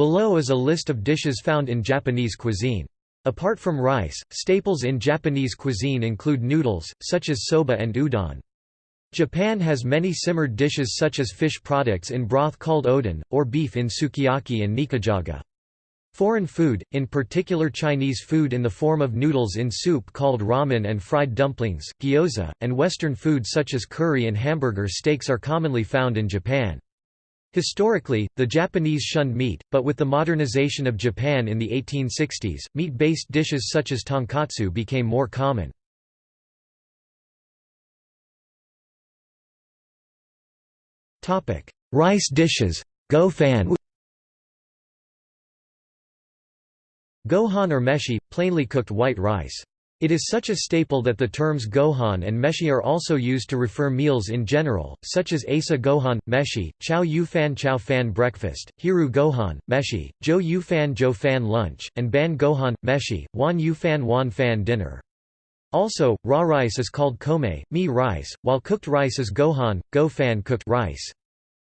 Below is a list of dishes found in Japanese cuisine. Apart from rice, staples in Japanese cuisine include noodles, such as soba and udon. Japan has many simmered dishes such as fish products in broth called oden, or beef in sukiyaki and nikujaga. Foreign food, in particular Chinese food in the form of noodles in soup called ramen and fried dumplings, gyoza, and Western food such as curry and hamburger steaks are commonly found in Japan. Historically, the Japanese shunned meat, but with the modernization of Japan in the 1860s, meat-based dishes such as tonkatsu became more common. Rice dishes Gohan Gohan or meshi, plainly cooked white rice. It is such a staple that the terms gohan and meshi are also used to refer meals in general, such as asa gohan, meshi, chow yu fan chow fan breakfast, hiru gohan, meshi, jo yu fan jo fan lunch, and ban gohan, meshi, wan yu fan wan fan dinner. Also, raw rice is called kome, mi rice, while cooked rice is gohan, go fan cooked rice.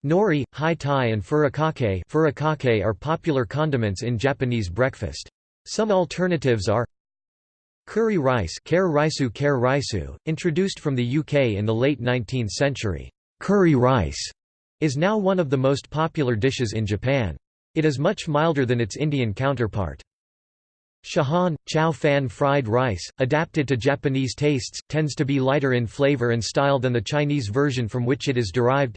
Nori, hai tai and furikake, furikake are popular condiments in Japanese breakfast. Some alternatives are Curry rice introduced from the UK in the late 19th century. Curry rice is now one of the most popular dishes in Japan. It is much milder than its Indian counterpart. Chahan, chow fan fried rice, adapted to Japanese tastes, tends to be lighter in flavor and style than the Chinese version from which it is derived.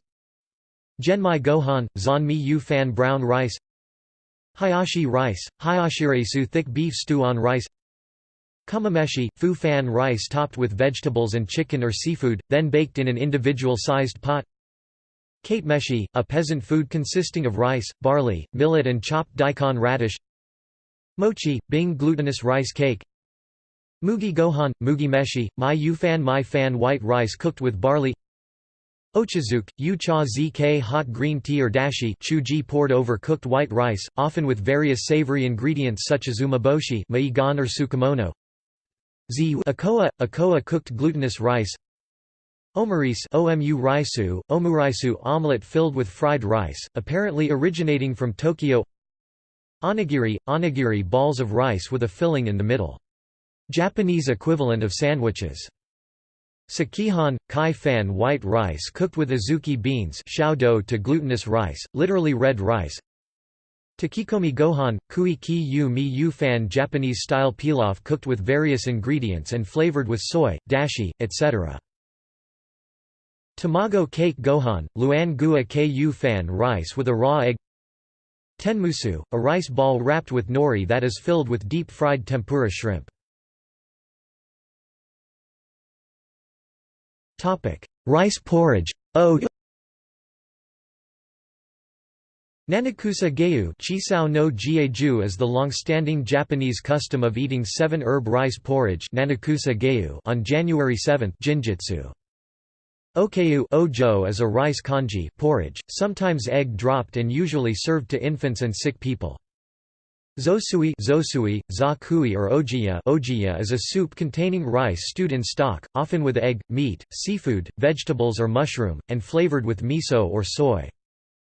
Genmai gohan, zanmi yu fan brown rice Hayashi rice, hayashiresu thick beef stew on rice Kamameshi, fu fan rice topped with vegetables and chicken or seafood, then baked in an individual-sized pot. Kate meshi, a peasant food consisting of rice, barley, millet and chopped daikon radish. Mochi, Bing glutinous rice cake. Mugi gohan, mugi meshi, mai yu fan mai fan white rice cooked with barley. Ochazuke, yu cha zk hot green tea or dashi chuji poured over cooked white rice, often with various savory ingredients such as umeboshi maigan or tsukemono Z akoa, akoa cooked glutinous rice Omurice omu raisu, omuraisu omelette filled with fried rice, apparently originating from Tokyo Onigiri, onigiri balls of rice with a filling in the middle. Japanese equivalent of sandwiches. Sekihan, kai fan white rice cooked with azuki beans to glutinous rice, literally red rice Takikomi gohan, kui ki yu mi yu fan Japanese-style pilaf cooked with various ingredients and flavored with soy, dashi, etc. Tamago kake gohan, luan gua ku fan rice with a raw egg Tenmusu, a rice ball wrapped with nori that is filled with deep-fried tempura shrimp. Rice porridge o Nanakusa geyu chisao no jieju is the long-standing Japanese custom of eating seven-herb rice porridge nanakusa geyu on January 7 jinjitsu. Okayu ojo is a rice congee porridge, sometimes egg-dropped and usually served to infants and sick people. Zosui, zosui zakui or ojiya, ojiya is a soup containing rice stewed in stock, often with egg, meat, seafood, vegetables or mushroom, and flavored with miso or soy.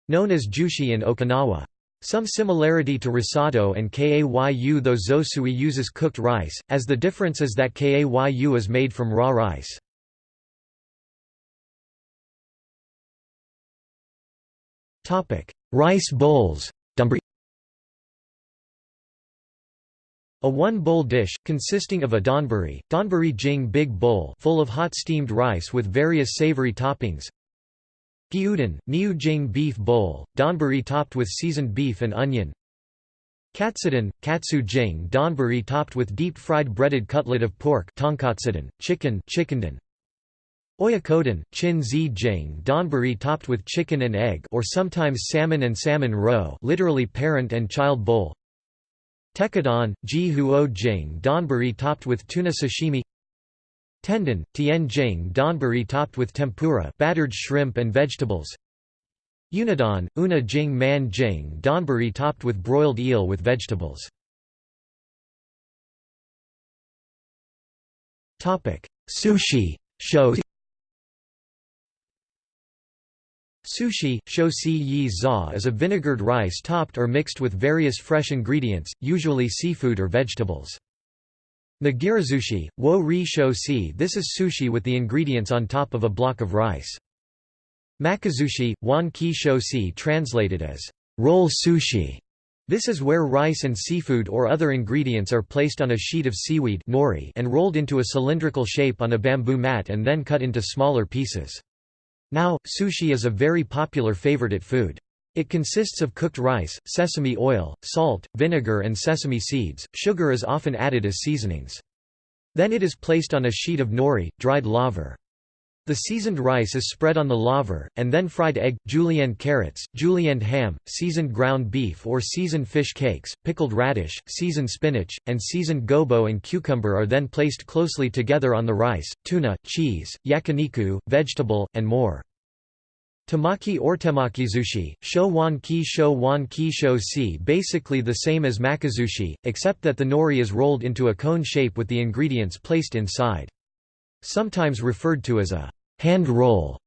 Known as jushi in Okinawa. Some similarity to risotto and kayu though zosui uses cooked rice, as the difference is that kayu is made from raw rice. rice bowls A one-bowl dish, consisting of a donburi, donburi jing big bowl full of hot steamed rice with various savory toppings, Gyudon, Niu Jing beef bowl, donburi topped with seasoned beef and onion. Katsudon, katsu jing donburi topped with deep-fried breaded cutlet of pork tonkatsudan, chicken chickendon. Oyakodon, chin zi jing donburi topped with chicken and egg or sometimes salmon and salmon roe literally parent and child bowl. Tekkadon, ji huo jing donburi topped with tuna sashimi Tendon, tianjing donburi topped with tempura battered shrimp and vegetables. Unadon, una jing man jing donburi topped with broiled eel with vegetables. Sushi show Sushi, shosi yi za is a vinegared rice topped or mixed with various fresh ingredients, usually seafood or vegetables. Nigirizushi, wo ri shosi this is sushi with the ingredients on top of a block of rice. Makizushi, wan ki shosi translated as roll sushi. This is where rice and seafood or other ingredients are placed on a sheet of seaweed nori and rolled into a cylindrical shape on a bamboo mat and then cut into smaller pieces. Now, sushi is a very popular favorite food. It consists of cooked rice, sesame oil, salt, vinegar and sesame seeds. Sugar is often added as seasonings. Then it is placed on a sheet of nori, dried laver. The seasoned rice is spread on the laver, and then fried egg, julienne carrots, julienne ham, seasoned ground beef or seasoned fish cakes, pickled radish, seasoned spinach, and seasoned gobo and cucumber are then placed closely together on the rice, tuna, cheese, yakiniku, vegetable, and more. Tamaki or temakizushi, sho wan ki sho wan ki sho si basically the same as makizushi, except that the nori is rolled into a cone shape with the ingredients placed inside. Sometimes referred to as a hand roll.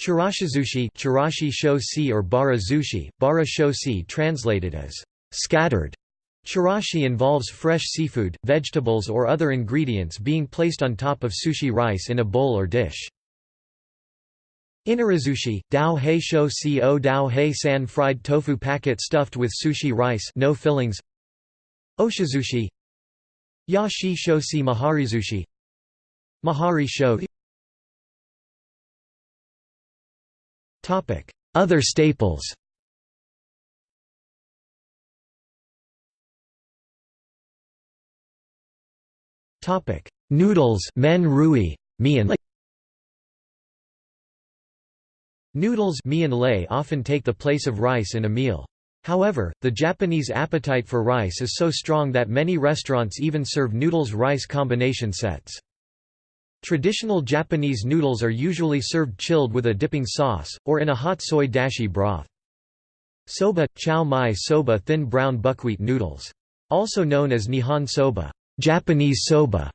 Chirashizushi chirashi shosi or bara zushi, bara shosi translated as scattered. Chirashi involves fresh seafood, vegetables or other ingredients being placed on top of sushi rice in a bowl or dish. Inarizushi, dao hei sho si o dao hei san fried tofu packet stuffed with sushi rice no fillings. Oshizushi. Ya shi sho si maharizushi. Mahari sho Other staples. Noodles men rui, mian Noodles often take the place of rice in a meal. However, the Japanese appetite for rice is so strong that many restaurants even serve noodles-rice combination sets. Traditional Japanese noodles are usually served chilled with a dipping sauce, or in a hot soy dashi broth. Soba, chow mai soba thin brown buckwheat noodles. Also known as Nihon soba Japanese soba".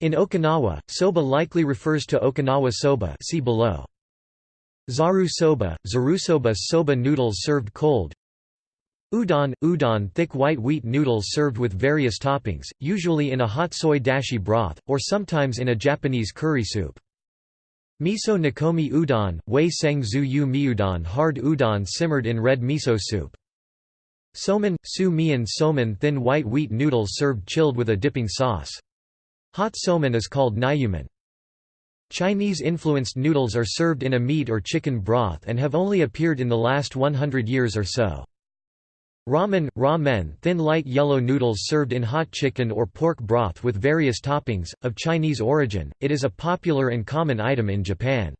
In Okinawa, soba likely refers to Okinawa soba see below. Zaru soba, zarusoba soba noodles served cold, Udon – Udon thick white wheat noodles served with various toppings, usually in a hot soy dashi broth, or sometimes in a Japanese curry soup. Miso nikomi udon, wei seng zu yu miudon hard udon simmered in red miso soup. Somen – su mian somen thin white wheat noodles served chilled with a dipping sauce. Hot somen is called niyumen. Chinese-influenced noodles are served in a meat or chicken broth and have only appeared in the last 100 years or so. Ramen, ramen thin light yellow noodles served in hot chicken or pork broth with various toppings, of Chinese origin, it is a popular and common item in Japan.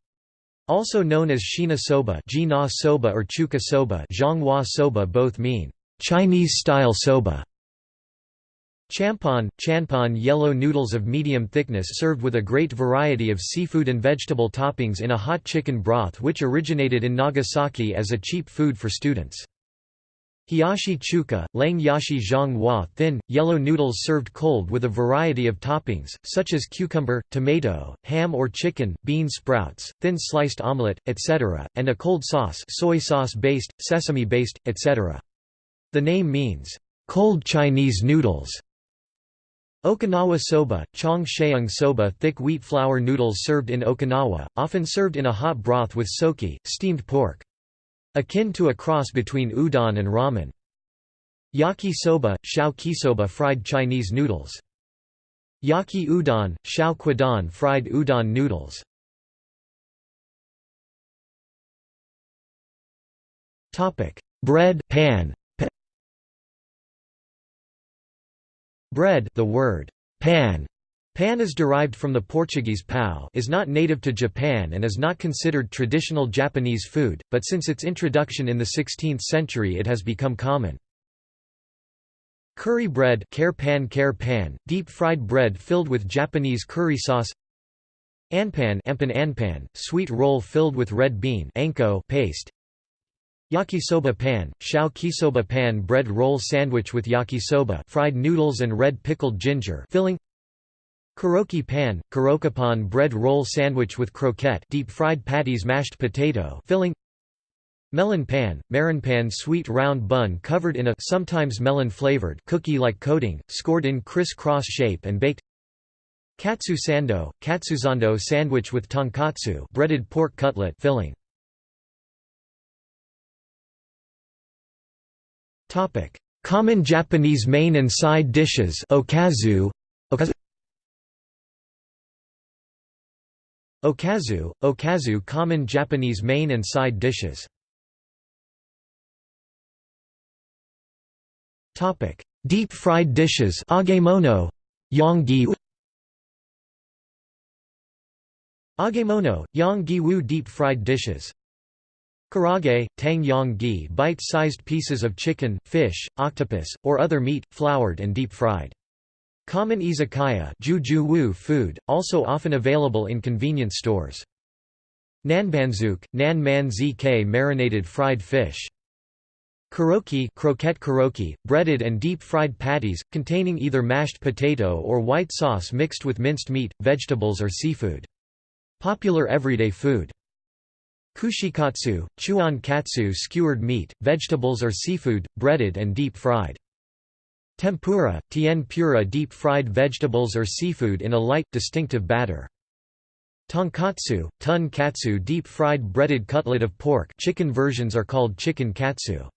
Also known as shina soba, soba or chuka soba, soba both mean Chinese-style soba. Champon, chanpon yellow noodles of medium thickness served with a great variety of seafood and vegetable toppings in a hot chicken broth which originated in Nagasaki as a cheap food for students. Hiyashi chuka, lang yashi zhang hua thin, yellow noodles served cold with a variety of toppings, such as cucumber, tomato, ham or chicken, bean sprouts, thin sliced omelette, etc., and a cold sauce soy sauce-based, sesame-based, etc. The name means, "...cold Chinese noodles". Okinawa soba, chong sheung soba thick wheat flour noodles served in Okinawa, often served in a hot broth with soki, steamed pork. Akin to a cross between udon and ramen. Yaki soba, shao kisoba fried Chinese noodles. Yaki udon, shao kwadon fried udon noodles. Bread pan. Bread, the word pan. Pan is derived from the Portuguese pão is not native to Japan and is not considered traditional Japanese food, but since its introduction in the 16th century it has become common. Curry bread care pan care pan, deep-fried bread filled with Japanese curry sauce. Anpan anpan anpan, sweet roll filled with red bean anko paste Yakisoba pan, shao kisoba pan bread roll sandwich with yakisoba fried noodles and red pickled ginger filling. Karoki pan, karokapan bread roll sandwich with croquette deep-fried patties mashed potato filling. Melon pan, pan sweet round bun covered in a sometimes melon-flavored cookie-like coating, scored in criss-cross shape and baked. Katsu sando, katsuzando sandwich with tonkatsu breaded pork cutlet filling. Common Japanese main and side dishes okazu, okazu. Okazu, common Japanese main and side dishes. Topic: Deep-fried dishes agemono, yonggi Agemono, yang-gi-wu deep-fried dishes Karaage, tang yang gi bite-sized pieces of chicken, fish, octopus, or other meat, floured and deep-fried. Common izakaya wu food, also often available in convenience stores. Nanbanzuk, nan man zk marinated fried fish. Karoki croquette karoki, breaded and deep-fried patties, containing either mashed potato or white sauce mixed with minced meat, vegetables or seafood. Popular everyday food. Kushikatsu, chuan katsu skewered meat, vegetables or seafood, breaded and deep-fried. Tempura, tien pura deep-fried vegetables or seafood in a light, distinctive batter. Tonkatsu, tun katsu deep-fried breaded cutlet of pork chicken versions are called chicken katsu.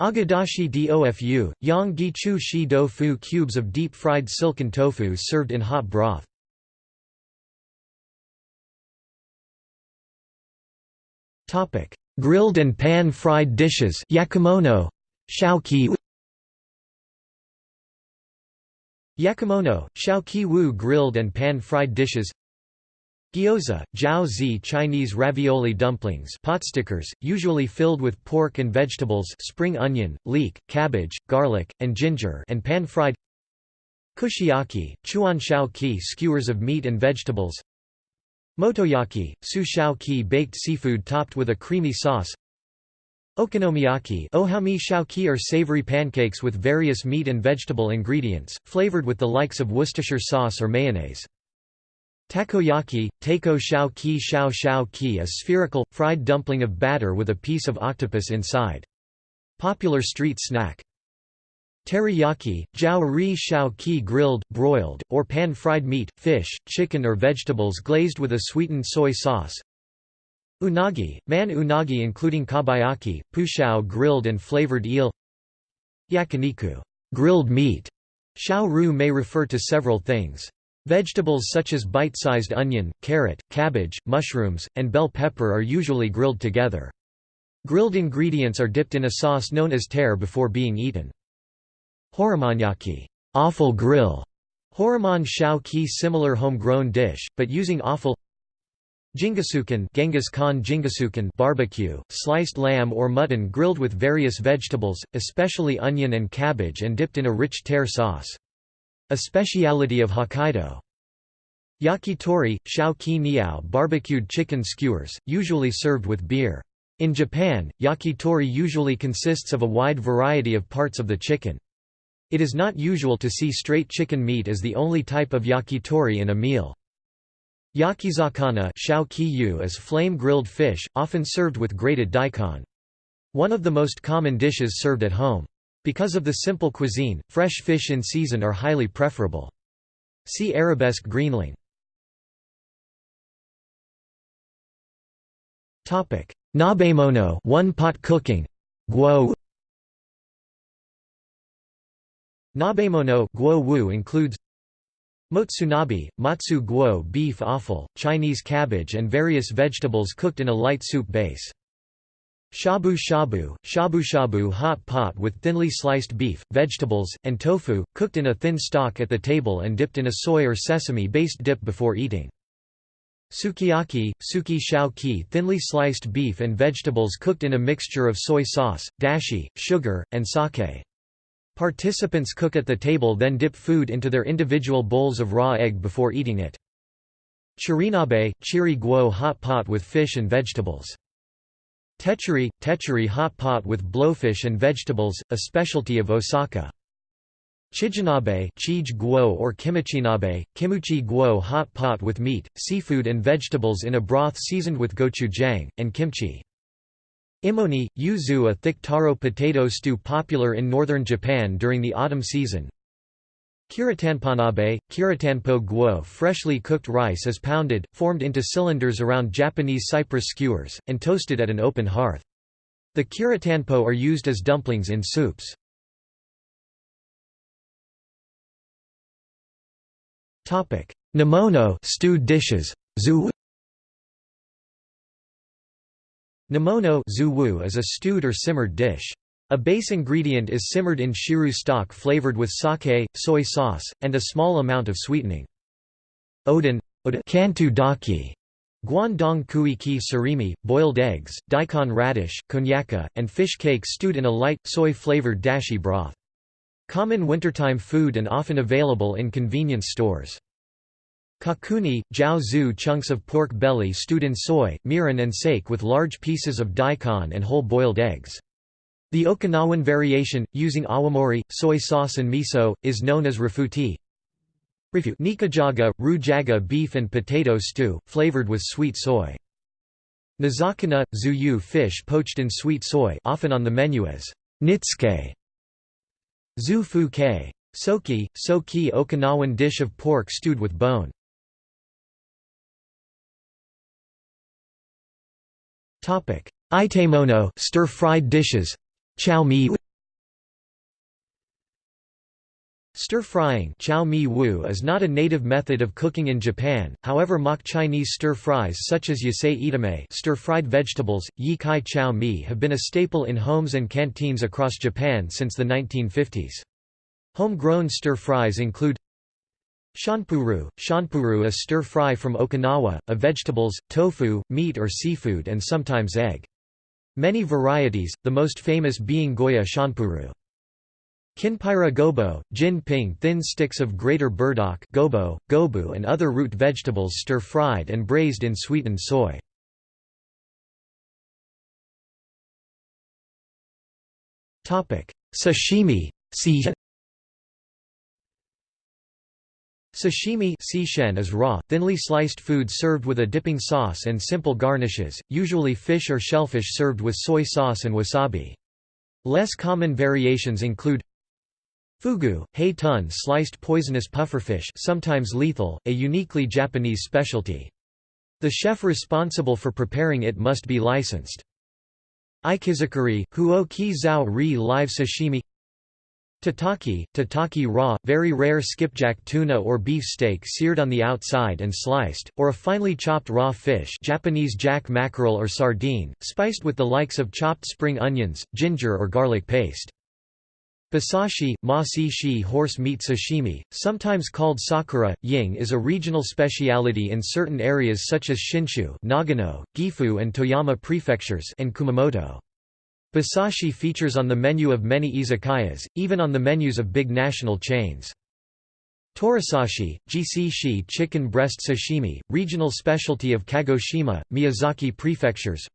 Agedashi dofu, yang gichu shi fu cubes of deep-fried silken tofu served in hot broth. Grilled and pan-fried dishes yakimonō, shaoqi Yakimonō, shaoqi wu grilled and pan-fried dishes. Gyoza, jiao zi Chinese ravioli dumplings potstickers, usually filled with pork and vegetables spring onion, leek, cabbage, garlic, and ginger and pan-fried Kushiyaki, chuan shao ki skewers of meat and vegetables Motoyaki, su shao ki baked seafood topped with a creamy sauce Okonomiyaki ohami shao-ki are savory pancakes with various meat and vegetable ingredients, flavored with the likes of Worcestershire sauce or mayonnaise. Takoyaki, tako shao ki shao shao ki a spherical, fried dumpling of batter with a piece of octopus inside. Popular street snack. Teriyaki, jiao ri shao ki grilled, broiled, or pan-fried meat, fish, chicken or vegetables glazed with a sweetened soy sauce. Unagi, man unagi including kabayaki, pushao grilled and flavored eel Yakiniku grilled meat. Shao ru may refer to several things. Vegetables such as bite-sized onion, carrot, cabbage, mushrooms, and bell pepper are usually grilled together. Grilled ingredients are dipped in a sauce known as tare before being eaten. Horumonyaki offal grill", Horoman shao ki similar homegrown dish, but using offal Jingisukan Genghis Khan Jingisukan barbecue, sliced lamb or mutton grilled with various vegetables, especially onion and cabbage and dipped in a rich tare sauce. A speciality of Hokkaido. Yakitori, shao ki niao barbecued chicken skewers, usually served with beer. In Japan, yakitori usually consists of a wide variety of parts of the chicken. It is not usual to see straight chicken meat as the only type of yakitori in a meal. Yakizakana is flame-grilled fish, often served with grated daikon. One of the most common dishes served at home. Because of the simple cuisine, fresh fish in season are highly preferable. See arabesque greenling. Nabemono one-pot cooking. Guo Nabemono guo wu includes Motsunabe, matsu guo beef offal, Chinese cabbage and various vegetables cooked in a light soup base. Shabu shabu, shabu shabu hot pot with thinly sliced beef, vegetables, and tofu, cooked in a thin stock at the table and dipped in a soy or sesame-based dip before eating. Sukiyaki, suki shao ki thinly sliced beef and vegetables cooked in a mixture of soy sauce, dashi, sugar, and sake. Participants cook at the table then dip food into their individual bowls of raw egg before eating it. Chirinabe, chiri guo hot pot with fish and vegetables. Techuri, techuri hot pot with blowfish and vegetables, a specialty of Osaka. Chijinabe chij guo or kimichinabe, kimuchi guo hot pot with meat, seafood and vegetables in a broth seasoned with gochujang, and kimchi. Imoni, yuzu a thick taro potato stew popular in northern Japan during the autumn season. Kiritanponabe, kiritanpo guo freshly cooked rice is pounded, formed into cylinders around Japanese cypress skewers, and toasted at an open hearth. The kiritanpo are used as dumplings in soups. Nimono stewed dishes. Nimono is a stewed or simmered dish. A base ingredient is simmered in shiru stock flavored with sake, soy sauce, and a small amount of sweetening. Oden kantu daki, guandong kui ki surimi, boiled eggs, daikon radish, konnyaku, and fish cake stewed in a light, soy-flavored dashi broth. Common wintertime food and often available in convenience stores. Kakuni, jiao zhu chunks of pork belly stewed in soy, mirin and sake with large pieces of daikon and whole boiled eggs. The Okinawan variation, using awamori, soy sauce and miso, is known as rifuti. Nikujaga, rujaga beef and potato stew, flavored with sweet soy. Nizakana, zuyu fish poached in sweet soy often on the menu as nitsuke. Zu fu ke. Soki, soki Okinawan dish of pork stewed with bone. Itemono stir-fried dishes. Chow mi Stir-frying is not a native method of cooking in Japan, however mock Chinese stir-fries such as yasai itame stir-fried vegetables, yi kai chow mi have been a staple in homes and canteens across Japan since the 1950s. Homegrown stir-fries include Shanpuru – Shanpuru is stir-fry from Okinawa, a vegetables, tofu, meat or seafood and sometimes egg. Many varieties, the most famous being Goya Shanpuru. Kinpira gobo, jin ping thin sticks of greater burdock gobo, gobu and other root vegetables stir-fried and braised in sweetened soy. Sashimi Sashimi is raw, thinly sliced food served with a dipping sauce and simple garnishes, usually fish or shellfish served with soy sauce and wasabi. Less common variations include Fugu, hei tun sliced poisonous pufferfish sometimes lethal, a uniquely Japanese specialty. The chef responsible for preparing it must be licensed. Ikizukuri, huo ki zao ri live sashimi Tataki, tataki raw, very rare skipjack tuna or beef steak seared on the outside and sliced, or a finely chopped raw fish Japanese jack mackerel or sardine, spiced with the likes of chopped spring onions, ginger or garlic paste. Basashi, ma si shi horse meat sashimi, sometimes called sakura, ying is a regional speciality in certain areas such as Shinshu Nagano, Gifu and Toyama prefectures and Kumamoto. Basashi features on the menu of many izakayas, even on the menus of big national chains. Torisashi, gc chicken breast sashimi, regional specialty of Kagoshima, Miyazaki prefectures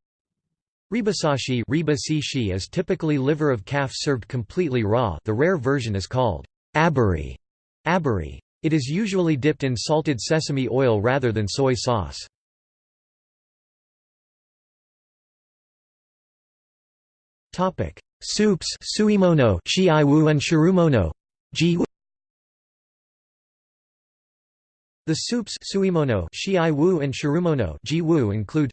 Ribasashi riba is typically liver of calf served completely raw the rare version is called aburi. aburi. It is usually dipped in salted sesame oil rather than soy sauce. Soups suimono, shiaiwu and shirumono. The soups suimono, shiaiwu and shirumono jiwu include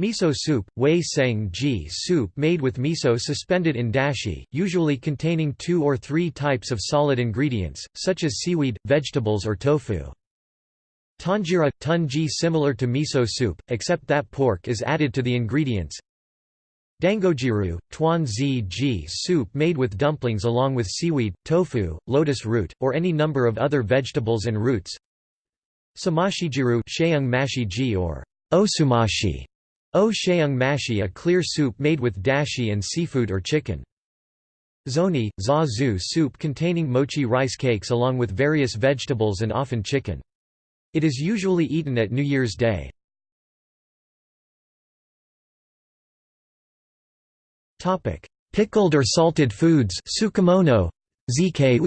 Miso soup, wei seng ji soup made with miso suspended in dashi, usually containing two or three types of solid ingredients, such as seaweed, vegetables or tofu. Tonjiru – tunji similar to miso soup, except that pork is added to the ingredients. Dangojiru – tuan zi ji soup made with dumplings along with seaweed, tofu, lotus root, or any number of other vegetables and roots. Samashijiru – or osumashi O sheung mashi a clear soup made with dashi and seafood or chicken. Zoni, za soup containing mochi rice cakes along with various vegetables and often chicken. It is usually eaten at New Year's Day. Pickled or salted foods tsukemono, zk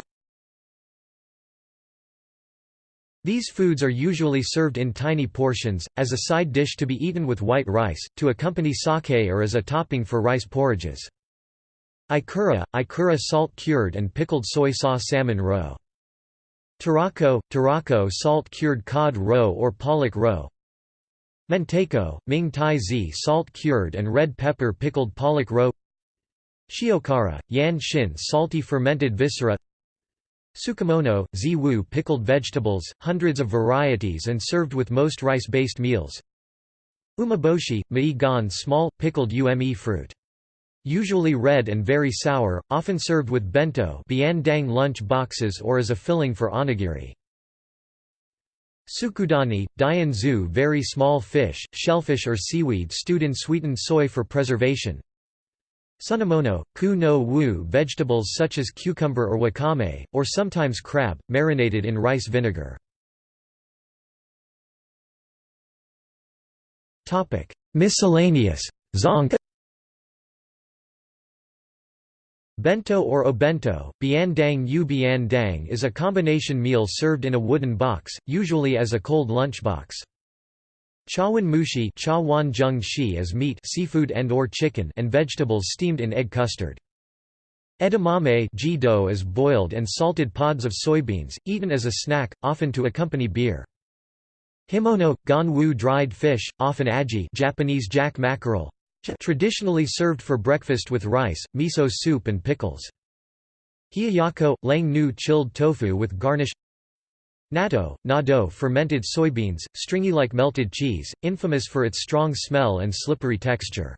These foods are usually served in tiny portions, as a side dish to be eaten with white rice, to accompany sake or as a topping for rice porridges. Ikura, ikura salt-cured and pickled soy sauce salmon roe. Tarako, tarako salt-cured cod roe or pollock roe. Mentaiko, Ming Tai Zi salt-cured and red pepper pickled pollock roe Shiokara, yan shin salty fermented viscera Tsukemono, zi-wu pickled vegetables, hundreds of varieties and served with most rice-based meals. Umeboshi, mei gan small, pickled ume fruit. Usually red and very sour, often served with bento biandang lunch boxes or as a filling for onigiri. Tsukudani, dian very small fish, shellfish or seaweed stewed in sweetened soy for preservation. Sunomono, ku no wu vegetables such as cucumber or wakame, or sometimes crab, marinated in rice vinegar. Miscellaneous zonk Bento or obento, biandang u biandang is a combination meal served in a wooden box, usually as a cold lunchbox. Chawan mushi is meat seafood and or chicken and vegetables steamed in egg custard. Edamame is boiled and salted pods of soybeans, eaten as a snack, often to accompany beer. Himono, ganwu dried fish, often aji Japanese jack mackerel, traditionally served for breakfast with rice, miso soup and pickles. Hiyayako, lang nu chilled tofu with garnish Natto, nado fermented soybeans, stringy like melted cheese, infamous for its strong smell and slippery texture.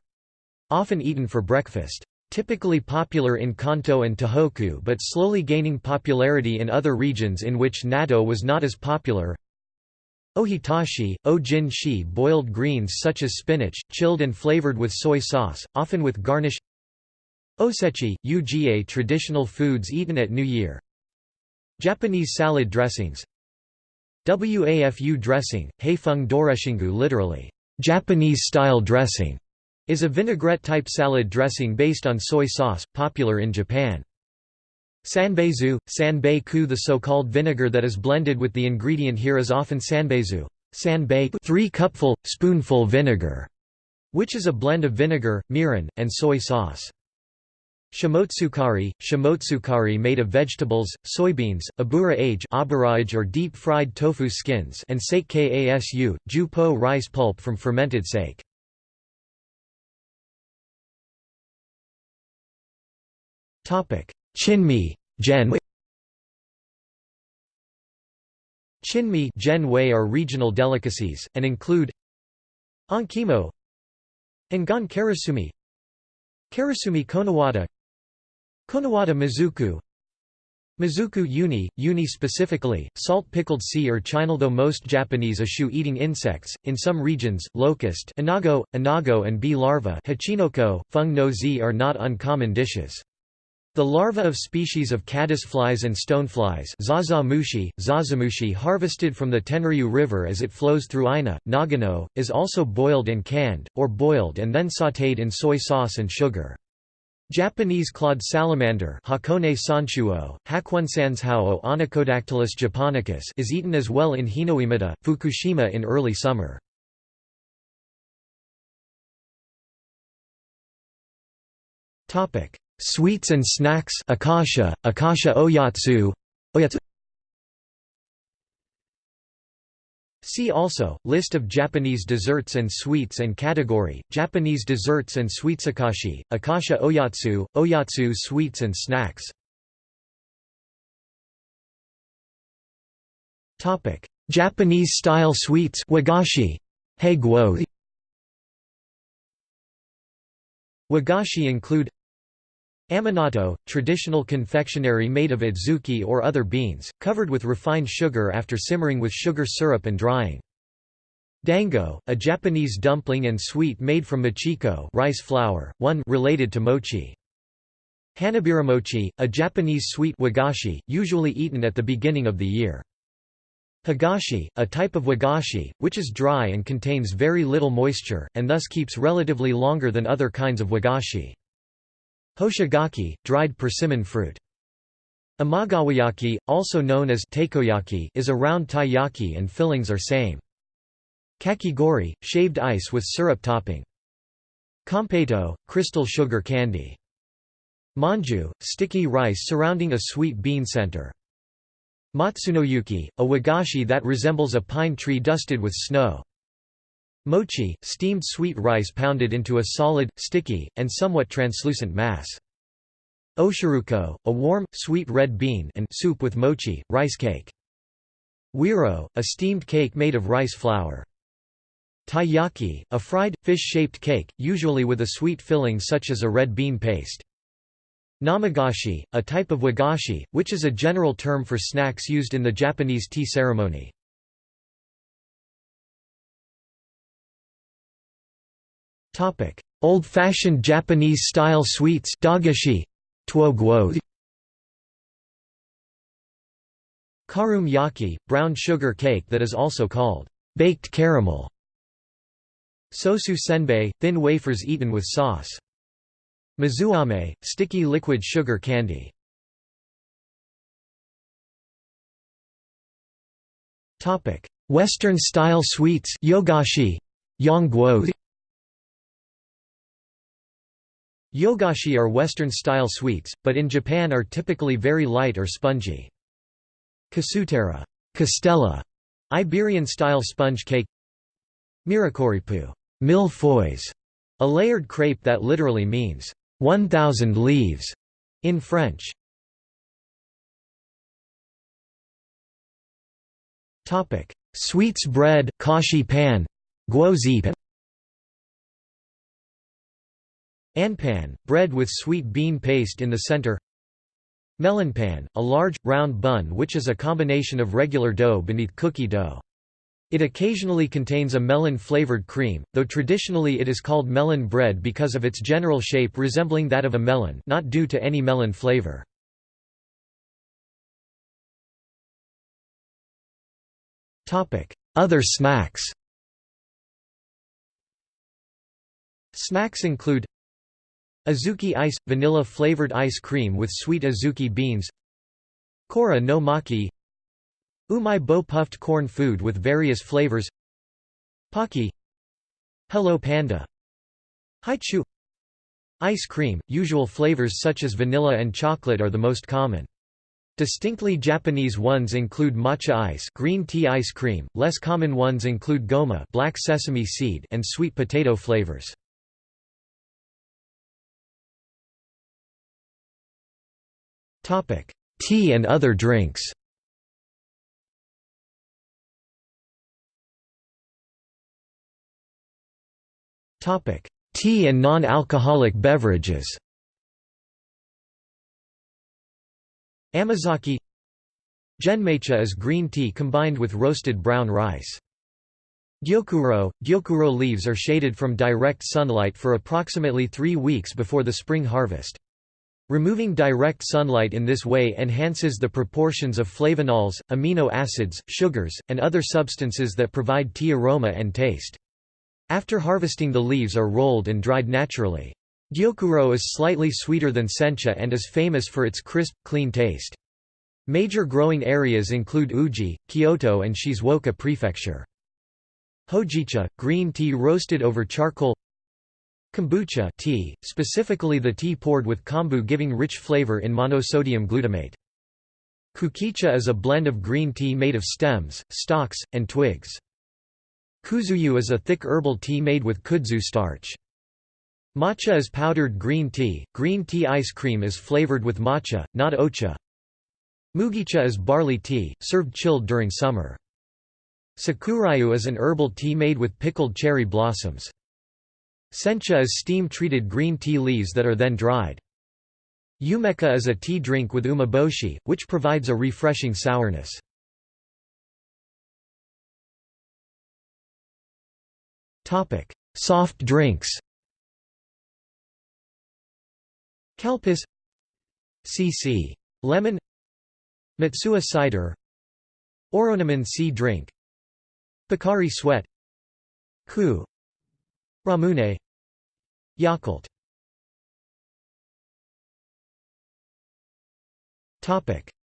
Often eaten for breakfast. Typically popular in Kanto and Tohoku but slowly gaining popularity in other regions in which natto was not as popular. Ohitashi, o-jin shi boiled greens such as spinach, chilled and flavored with soy sauce, often with garnish Osechi, uga traditional foods eaten at New Year Japanese salad dressings Wafu dressing, heifeng doreshingu literally, Japanese-style dressing, is a vinaigrette-type salad dressing based on soy sauce, popular in Japan. Sanbeizu, sanbei-ku the so-called vinegar that is blended with the ingredient here is often sanbeizu sanbei 3 cupful, spoonful vinegar, which is a blend of vinegar, mirin, and soy sauce. Shimotsukari, shimotsukari made of vegetables, soybeans, abura age or deep-fried tofu skins and sake kasu, ju rice pulp from fermented sake. Chinmi Gen Chinmi Genwei are regional delicacies, and include Ankimo Engan karasumi Karasumi konowata Konowata Mizuku Mizuku uni, uni specifically, salt-pickled sea or chinal Though most Japanese eschew eating insects, in some regions, locust inago, inago and bee larvae hachinoko, fung no zi are not uncommon dishes. The larvae of species of caddisflies and stoneflies zazamushi, zazamushi harvested from the Tenryu River as it flows through Ina, Nagano, is also boiled and canned, or boiled and then sautéed in soy sauce and sugar. Japanese clawed salamander Hakone sanchuo, Hakuensanshao Onychodactylus japonicus is eaten as well in Hinoemata, Fukushima in early summer. Sweets and snacks akasha, akasha oyatsu, oyatsu See also, List of Japanese desserts and sweets and category, Japanese desserts and sweets Akashi, Akasha Oyatsu, Oyatsu sweets and snacks. Japanese-style sweets wagashi, Wagashi include Amanatto, traditional confectionery made of adzuki or other beans, covered with refined sugar after simmering with sugar syrup and drying. Dango, a Japanese dumpling and sweet made from mochiko rice flour, one related to mochi. Hanabiramochi, a Japanese sweet wagashi, usually eaten at the beginning of the year. Hagashi, a type of wagashi, which is dry and contains very little moisture, and thus keeps relatively longer than other kinds of wagashi. Hoshigaki, dried persimmon fruit. Imagawayaki, also known as takoyaki, is a round taiyaki and fillings are same. Kakigori, shaved ice with syrup topping. Kampeito, crystal sugar candy. Manju, sticky rice surrounding a sweet bean center. Matsunoyuki, a wagashi that resembles a pine tree dusted with snow. Mochi, steamed sweet rice pounded into a solid, sticky, and somewhat translucent mass. Oshiruko, a warm, sweet red bean and soup with mochi, rice cake. Wiro, a steamed cake made of rice flour. Taiyaki, a fried, fish-shaped cake, usually with a sweet filling such as a red bean paste. Namagashi, a type of wagashi, which is a general term for snacks used in the Japanese tea ceremony. Old-fashioned Japanese-style sweets dagashi, Karum yaki, brown sugar cake that is also called baked caramel. Sosu senbei, thin wafers eaten with sauce. Mizuame, sticky liquid sugar candy. Western-style sweets yogashi, yongguo Yogashi are Western-style sweets, but in Japan are typically very light or spongy. Kasutera Castella, Iberian-style sponge cake Mirakoripu mille a layered crepe that literally means, 1,000 leaves, in French. Sweets bread kashi pan, guozi Anpan, bread with sweet bean paste in the center Melonpan, a large, round bun which is a combination of regular dough beneath cookie dough. It occasionally contains a melon-flavored cream, though traditionally it is called melon bread because of its general shape resembling that of a melon not due to any melon flavor. Other snacks Snacks include Azuki ice – vanilla-flavored ice cream with sweet azuki beans. Kora no maki. Umai bo puffed corn food with various flavors. Pocky Hello Panda. Haichu. Ice cream, usual flavors such as vanilla and chocolate are the most common. Distinctly Japanese ones include matcha ice green tea ice cream, less common ones include goma black sesame seed and sweet potato flavors. Tea and other drinks. Tea and non-alcoholic beverages. Amazake Genmaicha is green tea combined with roasted brown rice. Gyokuro – Gyokuro leaves are shaded from direct sunlight for approximately three weeks before the spring harvest. Removing direct sunlight in this way enhances the proportions of flavonols, amino acids, sugars, and other substances that provide tea aroma and taste. After harvesting the leaves are rolled and dried naturally. Gyokuro is slightly sweeter than sencha and is famous for its crisp, clean taste. Major growing areas include Uji, Kyoto and Shizuoka Prefecture. Hojicha, green tea roasted over charcoal Kombucha tea, specifically the tea poured with kombu giving rich flavor in monosodium glutamate. Kukicha is a blend of green tea made of stems, stalks, and twigs. Kuzuyu is a thick herbal tea made with kudzu starch. Matcha is powdered green tea. Green tea ice cream is flavored with matcha, not ocha. Mugicha is barley tea, served chilled during summer. Sakurayu is an herbal tea made with pickled cherry blossoms. Sencha is steam-treated green tea leaves that are then dried. Umeka is a tea drink with umeboshi, which provides a refreshing sourness. Soft drinks Calpis CC. Lemon Matsuo cider Oronamin sea drink Pocari sweat Ku Ramune Yakult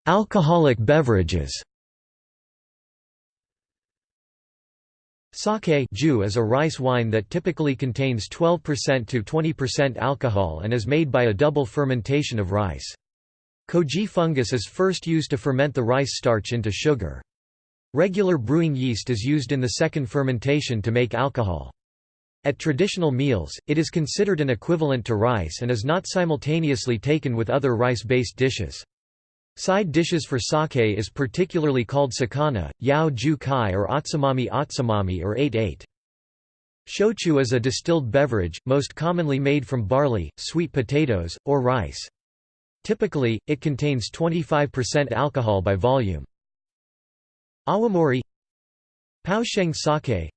Alcoholic beverages Sake is a rice wine that typically contains 12% to 20% alcohol and is made by a double fermentation of rice. Koji fungus is first used to ferment the rice starch into sugar. Regular brewing yeast is used in the second fermentation to make alcohol. At traditional meals, it is considered an equivalent to rice and is not simultaneously taken with other rice-based dishes. Side dishes for sake is particularly called sakana, yao ju kai or otsamami otsamami or 8-8. Shochu is a distilled beverage, most commonly made from barley, sweet potatoes, or rice. Typically, it contains 25% alcohol by volume. Awamori Paosheng sake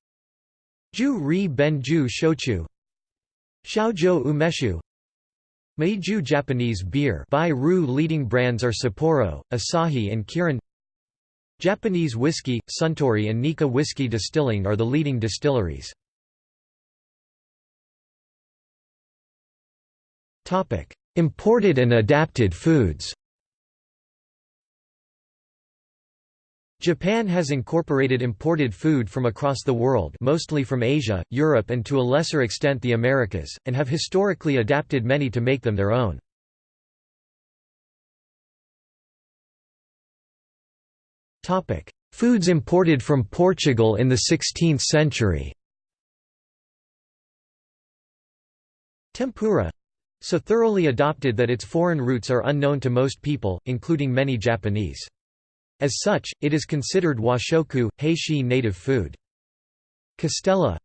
Ju ri benju shochu. Xiaozhou umeshu. Meiju Japanese beer. By Ru leading brands are Sapporo, Asahi and Kirin. Japanese whiskey, Suntory and Nikka Whiskey Distilling are the leading distilleries. Imported and adapted foods Japan has incorporated imported food from across the world mostly from Asia, Europe and to a lesser extent the Americas, and have historically adapted many to make them their own. Foods imported from Portugal in the 16th century Tempura so thoroughly adopted that its foreign roots are unknown to most people, including many Japanese. As such, it is considered washoku, heishi native food. Castella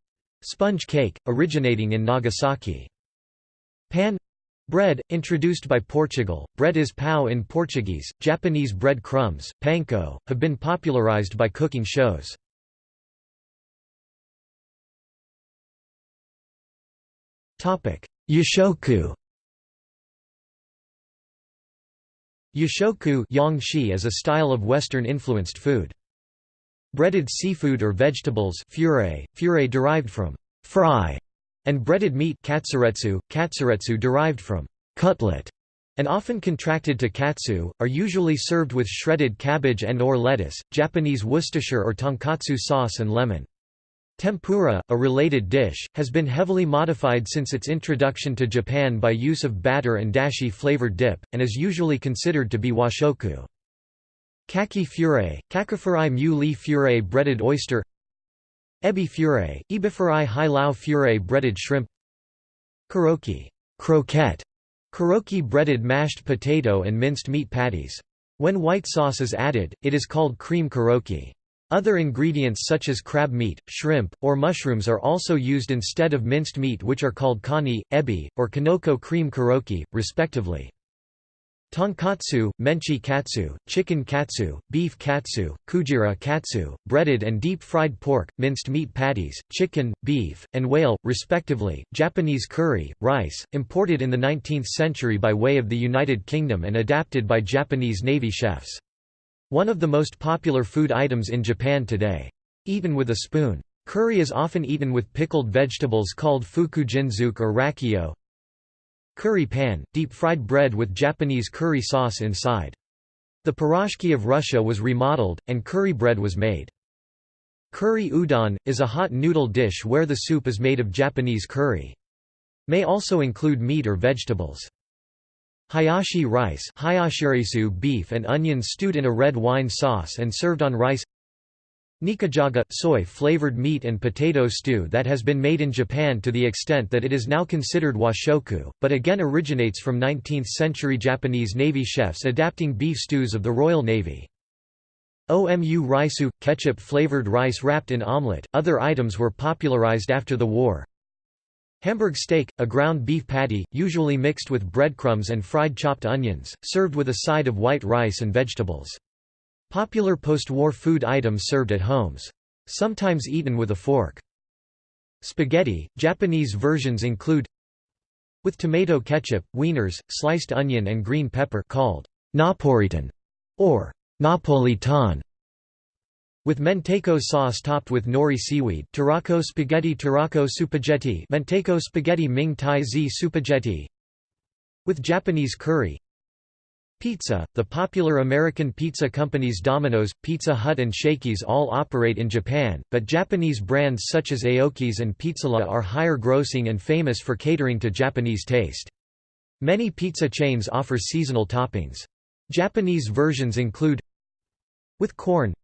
sponge cake, originating in Nagasaki. Pan bread, introduced by Portugal, bread is pau in Portuguese, Japanese bread crumbs, panko, have been popularized by cooking shows. Yoshoku Yoshoku is a style of Western-influenced food. Breaded seafood or vegetables furei, furei derived from fry, and breaded meat katsuretsu, katsuretsu derived from cutlet, and often contracted to katsu, are usually served with shredded cabbage and or lettuce, Japanese Worcestershire or tonkatsu sauce and lemon. Tempura, a related dish, has been heavily modified since its introduction to Japan by use of batter and dashi flavored dip, and is usually considered to be washoku. Kaki furei, kakifurei mu li furei breaded oyster Ebi furei, ebifurei hai lao furei breaded shrimp Karoki croquette, karoki breaded mashed potato and minced meat patties. When white sauce is added, it is called cream karoki. Other ingredients such as crab meat, shrimp, or mushrooms are also used instead of minced meat which are called kani, ebi, or kinoko cream karoki, respectively. Tonkatsu, menchi katsu, chicken katsu, beef katsu, kujira katsu, breaded and deep-fried pork, minced meat patties, chicken, beef, and whale, respectively. Japanese curry, rice, imported in the 19th century by way of the United Kingdom and adapted by Japanese Navy chefs. One of the most popular food items in Japan today. Eaten with a spoon. Curry is often eaten with pickled vegetables called fukujinzuke or rakkyo. Curry pan, deep-fried bread with Japanese curry sauce inside. The piroshki of Russia was remodeled, and curry bread was made. Curry udon, is a hot noodle dish where the soup is made of Japanese curry. May also include meat or vegetables. Hayashi rice hayashirisu beef and onions stewed in a red wine sauce and served on rice Nikujaga – soy-flavored meat and potato stew that has been made in Japan to the extent that it is now considered washoku, but again originates from 19th-century Japanese Navy chefs adapting beef stews of the Royal Navy. Omu raisu – ketchup-flavored rice wrapped in omelette, other items were popularized after the war, Hamburg steak, a ground beef patty, usually mixed with breadcrumbs and fried chopped onions, served with a side of white rice and vegetables. Popular post-war food items served at homes. Sometimes eaten with a fork. Spaghetti, Japanese versions include with tomato ketchup, wieners, sliced onion and green pepper called Napolitan or Napolitan with Mentaiko sauce topped with nori seaweed Tarako spaghetti Tarako supaghetti Mentaiko spaghetti Ming Tai Zi supaghetti With Japanese curry Pizza The popular American pizza companies Domino's, Pizza Hut and Shakey's all operate in Japan, but Japanese brands such as Aoki's and Pizzala are higher grossing and famous for catering to Japanese taste. Many pizza chains offer seasonal toppings. Japanese versions include with corn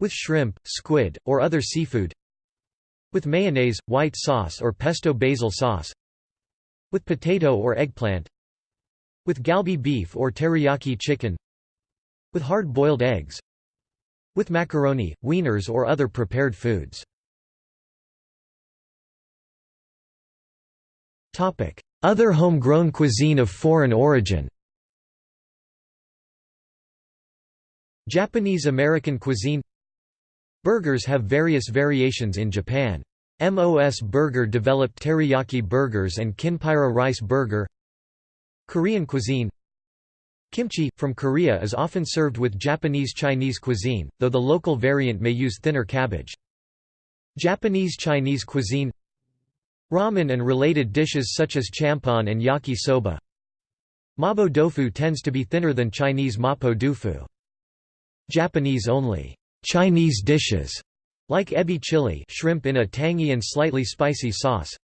with shrimp, squid, or other seafood with mayonnaise, white sauce or pesto basil sauce with potato or eggplant with galbi beef or teriyaki chicken With hard-boiled eggs With macaroni, wieners or other prepared foods. Other homegrown cuisine of foreign origin. Japanese-American cuisine Burgers have various variations in Japan. MOS Burger developed teriyaki burgers and kinpira rice burger Korean cuisine Kimchi, from Korea is often served with Japanese Chinese cuisine, though the local variant may use thinner cabbage. Japanese Chinese cuisine Ramen and related dishes such as champon and yaki soba Mabo tofu tends to be thinner than Chinese mapo tofu. Japanese-only Chinese dishes, like ebi chili shrimp in a tangy and slightly spicy sauce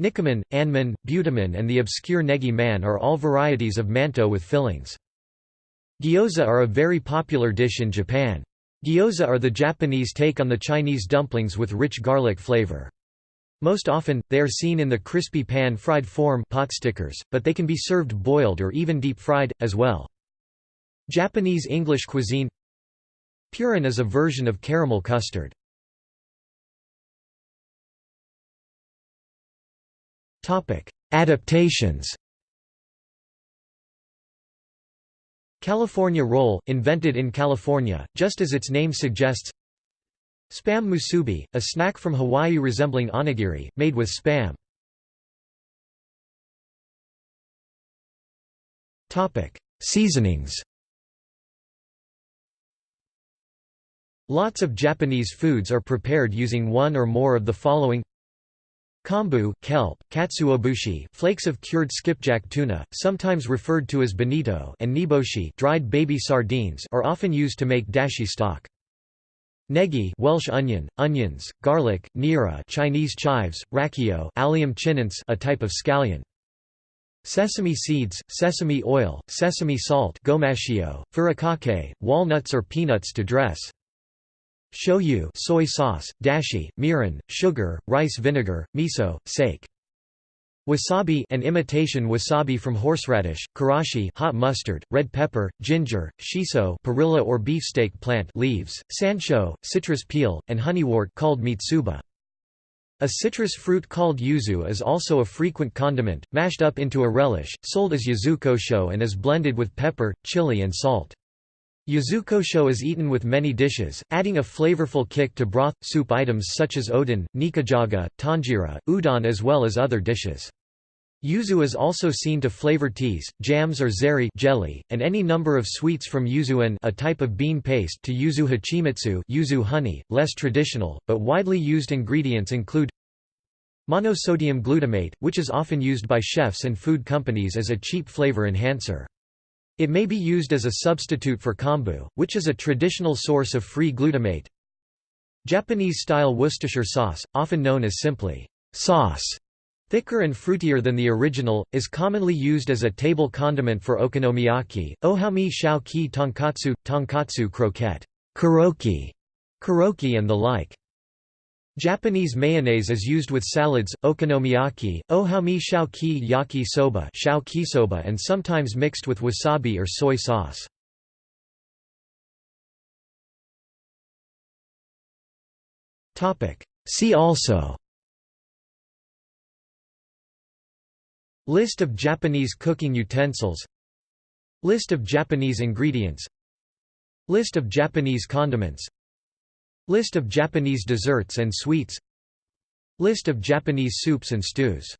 Nikuman, anman, butaman and the obscure negi man are all varieties of manto with fillings. Gyoza are a very popular dish in Japan. Gyoza are the Japanese take on the Chinese dumplings with rich garlic flavor. Most often, they are seen in the crispy pan-fried form pot stickers, but they can be served boiled or even deep-fried, as well. Japanese English cuisine Purin is a version of caramel custard. Adaptations. California roll, invented in California, just as its name suggests. Spam musubi, a snack from Hawaii resembling onigiri, made with spam. Seasonings. Lots of Japanese foods are prepared using one or more of the following Kombu kelp, katsuobushi flakes of cured skipjack tuna, sometimes referred to as bonito and niboshi dried baby sardines are often used to make dashi stock. Negi Welsh onion, onions, garlic, nira Chinese chives, rakkyo Allium chinense a type of scallion. Sesame seeds, sesame oil, sesame salt gomashio, furikake, walnuts or peanuts to dress. Shoyu soy sauce, dashi, mirin, sugar, rice vinegar, miso, sake. Wasabi an imitation wasabi from horseradish, karashi hot mustard, red pepper, ginger, shiso perilla or beefsteak plant leaves, sansho, citrus peel, and honeywort called mitsuba. A citrus fruit called yuzu is also a frequent condiment, mashed up into a relish, sold as yuzukosho and is blended with pepper, chili and salt. Yuzukosho is eaten with many dishes, adding a flavorful kick to broth, soup items such as oden, nikujaga, tonjiru, udon as well as other dishes. Yuzu is also seen to flavor teas, jams or zeri jelly, and any number of sweets from yuzuan a type of bean paste to yuzu hachimitsu yuzu honey. Less traditional, but widely used ingredients include monosodium glutamate, which is often used by chefs and food companies as a cheap flavor enhancer. It may be used as a substitute for kombu, which is a traditional source of free glutamate. Japanese-style Worcestershire sauce, often known as simply sauce, thicker and fruitier than the original, is commonly used as a table condiment for okonomiyaki, ohami shao ki tonkatsu, tonkatsu croquette, karoki, karoki and the like. Japanese mayonnaise is used with salads, okonomiyaki, ohami shaoki yaki soba soba and sometimes mixed with wasabi or soy sauce. See also. List of Japanese cooking utensils. List of Japanese ingredients. List of Japanese condiments List of Japanese desserts and sweets. List of Japanese soups and stews